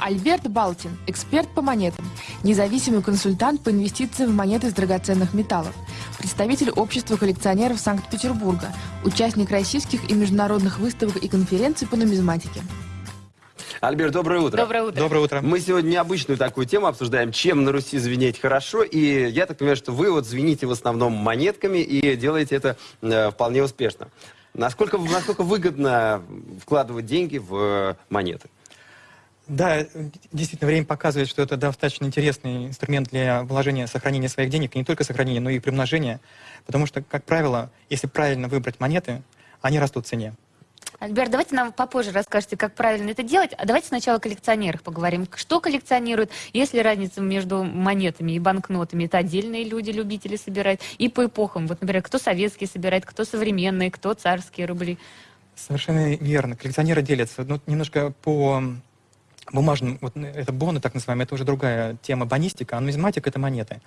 Альберт Балтин, эксперт по монетам, независимый консультант по инвестициям в монеты из драгоценных металлов, представитель общества коллекционеров Санкт-Петербурга, участник российских и международных выставок и конференций по нумизматике. Альберт, доброе утро. Доброе утро. Доброе утро. Мы сегодня необычную такую тему обсуждаем, чем на Руси звенеть хорошо. И я так понимаю, что вы вот звените в основном монетками и делаете это э, вполне успешно. Насколько, насколько выгодно вкладывать деньги в э, монеты? Да, действительно, время показывает, что это достаточно интересный инструмент для вложения, сохранения своих денег, и не только сохранения, но и примножения, потому что, как правило, если правильно выбрать монеты, они растут в цене. Альберт, давайте нам попозже расскажете, как правильно это делать. А давайте сначала о коллекционерах поговорим. Что коллекционируют? Есть ли разница между монетами и банкнотами? Это отдельные люди, любители собирать. И по эпохам. Вот, например, кто советские собирает, кто современные, кто царские рубли. Совершенно верно. Коллекционеры делятся ну, немножко по бумажным, вот это боны, так называемые, это уже другая тема, бонистика, а нумизматика — это монеты.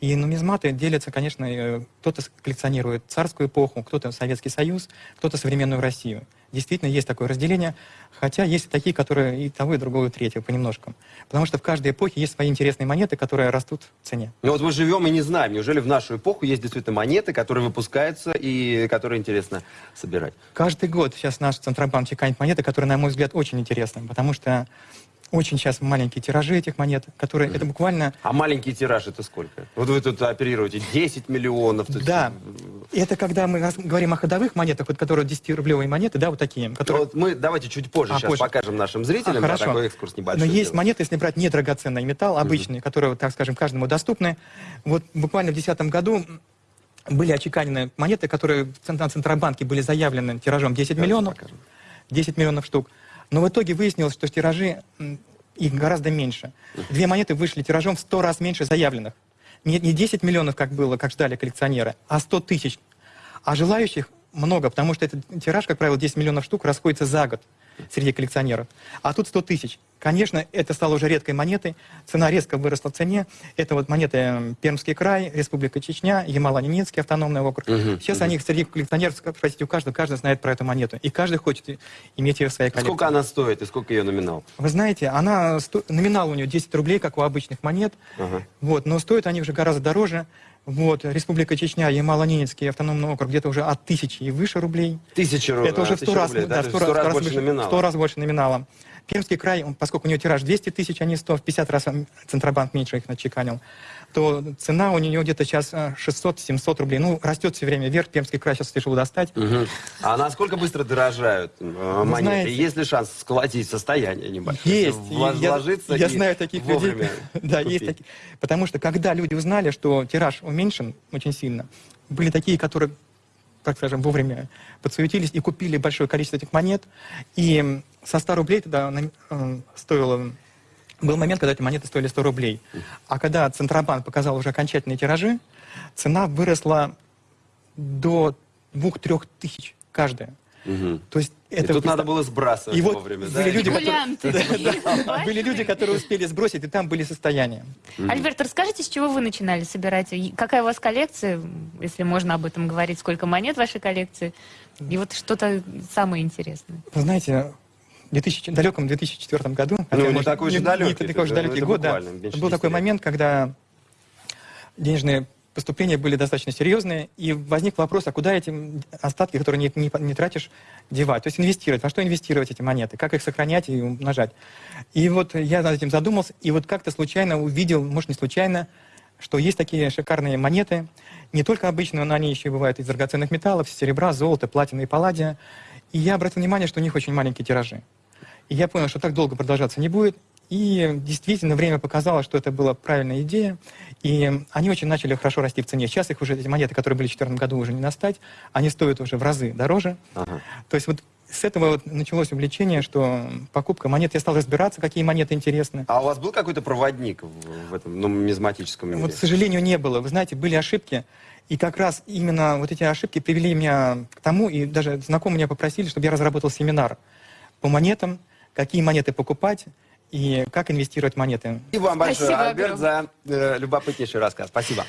И нумизматы делятся, конечно, э, кто-то коллекционирует царскую эпоху, кто-то Советский Союз, кто-то современную Россию. Действительно, есть такое разделение, хотя есть и такие, которые и того, и другого, и третьего понемножку. Потому что в каждой эпохе есть свои интересные монеты, которые растут в цене. Ну вот мы живем и не знаем, неужели в нашу эпоху есть действительно монеты, которые выпускаются и которые интересно собирать? Каждый год сейчас наш Центробанк чеканит монеты, которые, на мой взгляд, очень интересны, потому что очень сейчас маленькие тиражи этих монет, которые это буквально... А маленький тираж это сколько? Вот вы тут оперируете 10 миллионов. есть- Да, это когда мы говорим о ходовых монетах, вот которые 10-рублевые монеты, да, вот такие, которые... Вот мы давайте чуть позже А, сейчас позже. покажем нашим зрителям, А, да, хорошо. такой экскурс небольшой. Но есть сделаем. монеты, если брать недрагоценный металл, обычные, которые, вот, так скажем, каждому доступны. Вот буквально в 2010 году были очеканены монеты, которые на Центробанке были заявлены тиражом 10 Давайте миллионов. покажем. 10 миллионов штук. Но в итоге выяснилось, что тиражи их гораздо меньше. Две монеты вышли тиражом в 100 раз меньше заявленных. Не, не 10 миллионов, как было, как ждали коллекционеры, а 100 тысяч. А желающих много, потому что этот тираж, как правило, 10 миллионов штук расходится за год среди коллекционеров. А тут 100 тысяч. Конечно, это стало уже редкой монетой, цена резко выросла в цене. Это вот монеты э, Пермский край, Республика Чечня, Ямало-Ненецкий автономный округ. Мгм, Сейчас мгм. они среди коллекционеров, спросите у каждого, каждый знает про эту монету. И каждый хочет иметь ее в своей коллекции. Сколько она стоит и сколько ее номинал? Вы знаете, она сто- номинал у нее 10 рублей, как у обычных монет. Ага. Вот, но стоят они уже гораздо дороже. Вот, Республика Чечня, Ямало-Ненецкий автономный округ где-то уже от тысячи и выше рублей. Тысяча рублей. Это уже в 100 раз, рублей, да, да? в То 100 есть раз, больше номинала. 100 раз больше номинала. Пермский край, он, поскольку у него тираж 200 тысяч, а не 100, в 50 раз Центробанк меньше их начеканил, то цена у нее где-то сейчас 600-700 рублей. Ну, растет все время вверх, Пермский край сейчас тяжело достать. Мгм. А насколько быстро дорожают э, монеты? знаете- Есть ли шанс сколотить состояние небольшое? Есть. Я, вложиться я и знаю таких людей. Да, есть такие. Потому что когда люди узнали, что тираж уменьшен очень сильно, были такие, которые, так скажем, вовремя подсуетились и купили большое количество этих монет. И со 100 рублей тогда на- э, стоило... Был момент, когда эти монеты стоили 100 рублей. А когда Центробанк показал уже окончательные тиражи, цена выросла до 2-3 тысяч каждая. Мгм. То есть И это тут вы надо было сбрасывать И вот вовремя, были да? люди, которые- были люди, которые успели сбросить, и там были состояния. Альберт, расскажите, с чего вы начинали собирать? И Какая у вас коллекция, если можно об этом говорить? Сколько монет в вашей коллекции? И вот что-то самое интересное. Вы знаете, 2000 далеком 2004 году, Ну, не такой же далекий, не такой же далекий год, да, был 10 такой момент, когда денежные поступления были достаточно серьезные, и возник вопрос, а куда эти остатки, которые не, не, не тратишь, девать? То есть инвестировать. Во что инвестировать эти монеты? Как их сохранять и умножать? И вот я над этим задумался, и вот как-то случайно увидел, может, не случайно, что есть такие шикарные монеты, не только обычные, но они еще бывают из драгоценных металлов, серебра, золота, платины и палладия. И я обратил внимание, что у них очень маленькие тиражи. И я понял, что так долго продолжаться не будет. И действительно, время показало, что это была правильная идея. И они очень начали хорошо расти в цене. Сейчас их уже, эти монеты, которые были в 2014 году, уже не настать. Они стоят уже в разы дороже. Ага. То есть вот с этого вот началось увлечение, что покупка монет, я стал разбираться, какие монеты интересны. А у вас был какой-то проводник в, в этом нумизматическом мире? Вот, к сожалению, не было. Вы знаете, были ошибки, и как раз именно вот эти ошибки привели меня к тому, и даже знакомые меня попросили, чтобы я разработал семинар по монетам, какие монеты покупать и как инвестировать в монеты. И вам большое, Спасибо Альберт, за э, любопытнейший рассказ. Спасибо.